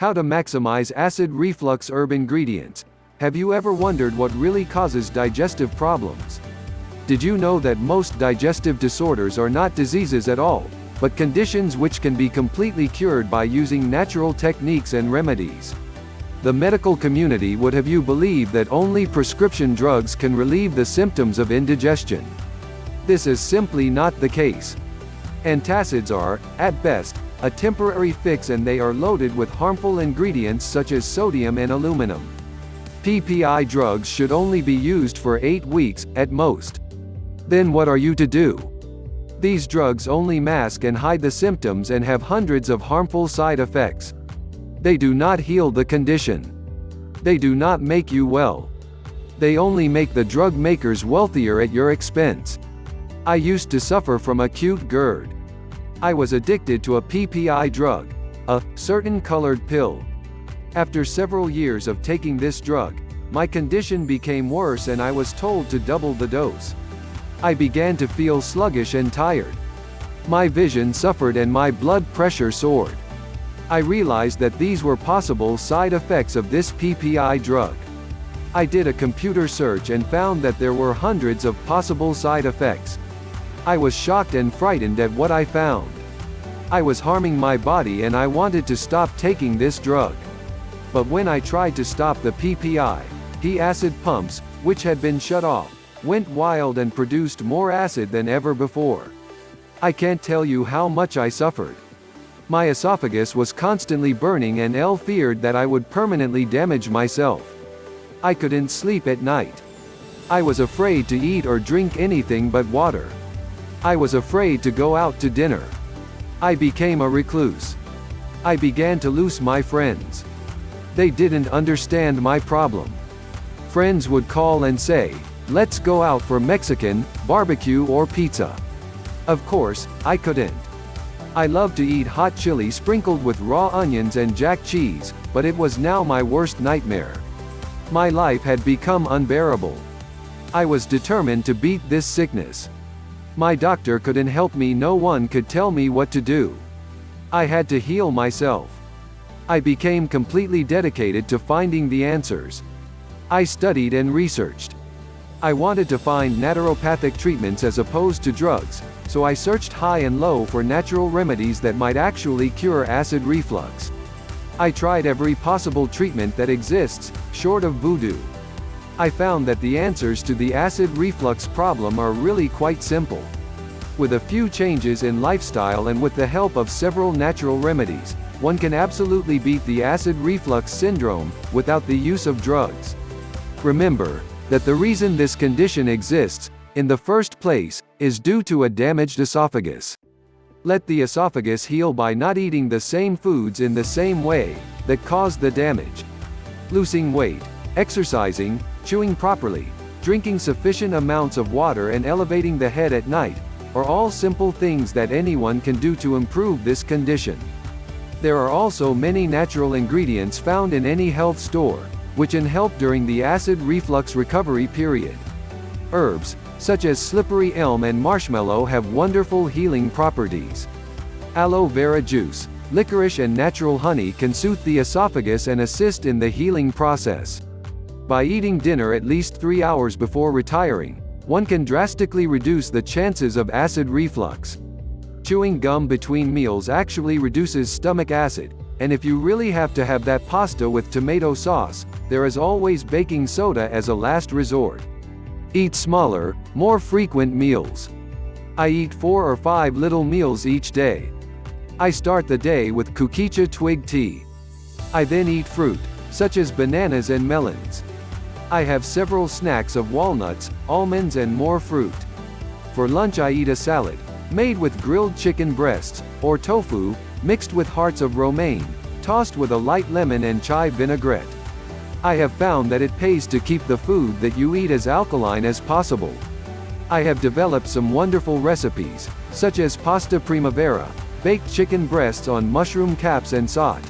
How to maximize acid reflux herb ingredients. Have you ever wondered what really causes digestive problems? Did you know that most digestive disorders are not diseases at all, but conditions which can be completely cured by using natural techniques and remedies? The medical community would have you believe that only prescription drugs can relieve the symptoms of indigestion. This is simply not the case. Antacids are, at best, a temporary fix and they are loaded with harmful ingredients such as sodium and aluminum. PPI drugs should only be used for 8 weeks, at most. Then what are you to do? These drugs only mask and hide the symptoms and have hundreds of harmful side effects. They do not heal the condition. They do not make you well. They only make the drug makers wealthier at your expense. I used to suffer from acute GERD. I was addicted to a PPI drug, a certain colored pill. After several years of taking this drug, my condition became worse and I was told to double the dose. I began to feel sluggish and tired. My vision suffered and my blood pressure soared. I realized that these were possible side effects of this PPI drug. I did a computer search and found that there were hundreds of possible side effects. I was shocked and frightened at what I found. I was harming my body and I wanted to stop taking this drug. But when I tried to stop the PPI, P acid pumps, which had been shut off, went wild and produced more acid than ever before. I can't tell you how much I suffered. My esophagus was constantly burning and L feared that I would permanently damage myself. I couldn't sleep at night. I was afraid to eat or drink anything but water. I was afraid to go out to dinner. I became a recluse. I began to lose my friends. They didn't understand my problem. Friends would call and say, let's go out for Mexican, barbecue or pizza. Of course, I couldn't. I loved to eat hot chili sprinkled with raw onions and jack cheese, but it was now my worst nightmare. My life had become unbearable. I was determined to beat this sickness. My doctor couldn't help me no one could tell me what to do. I had to heal myself. I became completely dedicated to finding the answers. I studied and researched. I wanted to find naturopathic treatments as opposed to drugs, so I searched high and low for natural remedies that might actually cure acid reflux. I tried every possible treatment that exists, short of voodoo. I found that the answers to the acid reflux problem are really quite simple. With a few changes in lifestyle and with the help of several natural remedies, one can absolutely beat the acid reflux syndrome, without the use of drugs. Remember, that the reason this condition exists, in the first place, is due to a damaged esophagus. Let the esophagus heal by not eating the same foods in the same way, that caused the damage. Losing weight, exercising, chewing properly, drinking sufficient amounts of water and elevating the head at night, are all simple things that anyone can do to improve this condition. There are also many natural ingredients found in any health store, which can help during the acid reflux recovery period. Herbs, such as slippery elm and marshmallow have wonderful healing properties. Aloe vera juice, licorice and natural honey can soothe the esophagus and assist in the healing process. By eating dinner at least three hours before retiring, one can drastically reduce the chances of acid reflux. Chewing gum between meals actually reduces stomach acid, and if you really have to have that pasta with tomato sauce, there is always baking soda as a last resort. Eat smaller, more frequent meals. I eat four or five little meals each day. I start the day with kukicha twig tea. I then eat fruit, such as bananas and melons. I have several snacks of walnuts, almonds and more fruit. For lunch I eat a salad, made with grilled chicken breasts, or tofu, mixed with hearts of romaine, tossed with a light lemon and chive vinaigrette. I have found that it pays to keep the food that you eat as alkaline as possible. I have developed some wonderful recipes, such as pasta primavera, baked chicken breasts on mushroom caps and sot,